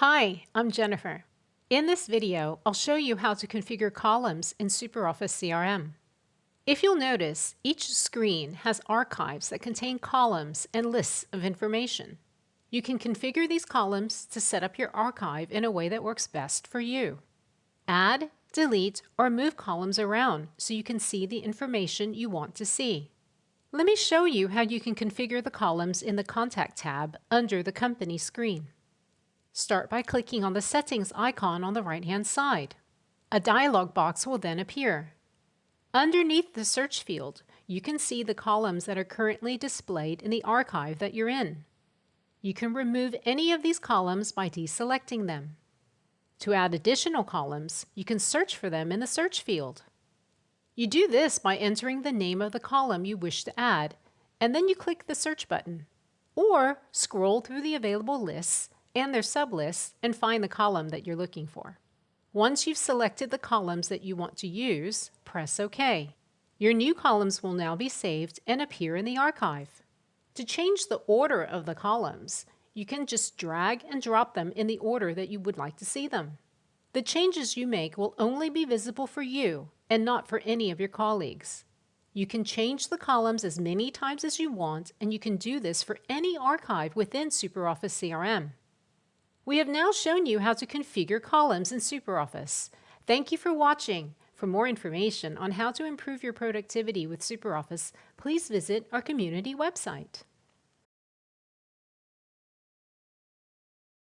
Hi, I'm Jennifer. In this video, I'll show you how to configure columns in SuperOffice CRM. If you'll notice, each screen has archives that contain columns and lists of information. You can configure these columns to set up your archive in a way that works best for you. Add, delete, or move columns around so you can see the information you want to see. Let me show you how you can configure the columns in the Contact tab under the Company screen. Start by clicking on the Settings icon on the right-hand side. A dialog box will then appear. Underneath the search field, you can see the columns that are currently displayed in the archive that you're in. You can remove any of these columns by deselecting them. To add additional columns, you can search for them in the search field. You do this by entering the name of the column you wish to add, and then you click the search button. Or scroll through the available lists and their sublists and find the column that you're looking for. Once you've selected the columns that you want to use, press OK. Your new columns will now be saved and appear in the archive. To change the order of the columns, you can just drag and drop them in the order that you would like to see them. The changes you make will only be visible for you and not for any of your colleagues. You can change the columns as many times as you want, and you can do this for any archive within SuperOffice CRM. We have now shown you how to configure columns in SuperOffice. Thank you for watching. For more information on how to improve your productivity with SuperOffice, please visit our community website.